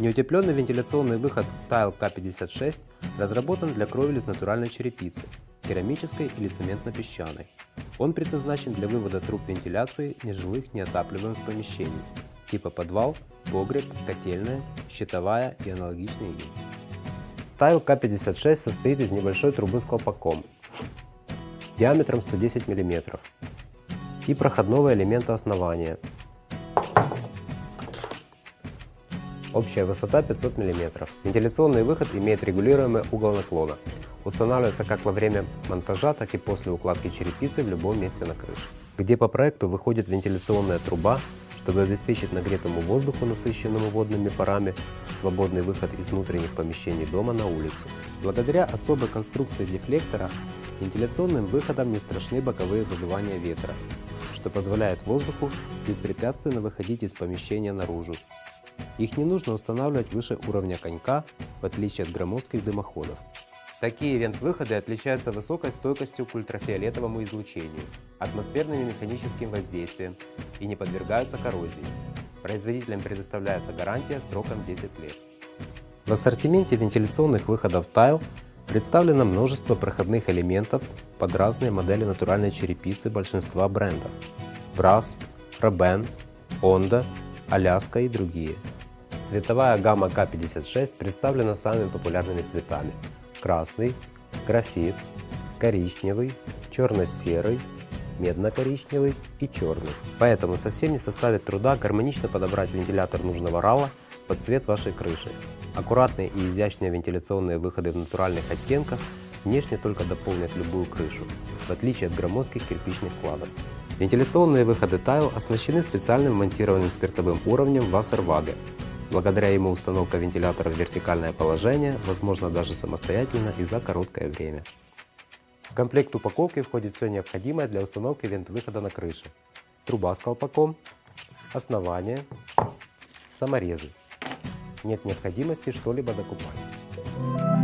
Неутепленный вентиляционный выход Tile K56 разработан для кровель из натуральной черепицы, керамической или цементно-песчаной. Он предназначен для вывода труб вентиляции нежилых неотапливаемых помещений, типа подвал, погреб, котельная, щитовая и аналогичные им. Tile K56 состоит из небольшой трубы с колпаком диаметром 110 мм и проходного элемента основания Общая высота 500 мм. Вентиляционный выход имеет регулируемый угол наклона. Устанавливается как во время монтажа, так и после укладки черепицы в любом месте на крыше. Где по проекту выходит вентиляционная труба, чтобы обеспечить нагретому воздуху, насыщенному водными парами, свободный выход из внутренних помещений дома на улицу. Благодаря особой конструкции дефлектора, вентиляционным выходом не страшны боковые задувания ветра, что позволяет воздуху беспрепятственно выходить из помещения наружу, их не нужно устанавливать выше уровня конька, в отличие от громоздких дымоходов. Такие вент-выходы отличаются высокой стойкостью к ультрафиолетовому излучению, атмосферным и механическим воздействием и не подвергаются коррозии. Производителям предоставляется гарантия сроком 10 лет. В ассортименте вентиляционных выходов Tile представлено множество проходных элементов под разные модели натуральной черепицы большинства брендов – Brass, Roben, Honda Аляска и другие. Цветовая гамма К56 представлена самыми популярными цветами. Красный, графит, коричневый, черно-серый, медно-коричневый и черный. Поэтому совсем не составит труда гармонично подобрать вентилятор нужного рала под цвет вашей крыши. Аккуратные и изящные вентиляционные выходы в натуральных оттенках внешне только дополнят любую крышу, в отличие от громоздких кирпичных кладок. Вентиляционные выходы Tile оснащены специальным монтированным спиртовым уровнем Wasserwaage. Благодаря ему установка вентилятора в вертикальное положение возможно даже самостоятельно и за короткое время. В комплект упаковки входит все необходимое для установки вент-выхода на крыше. Труба с колпаком, основание, саморезы. Нет необходимости что-либо докупать.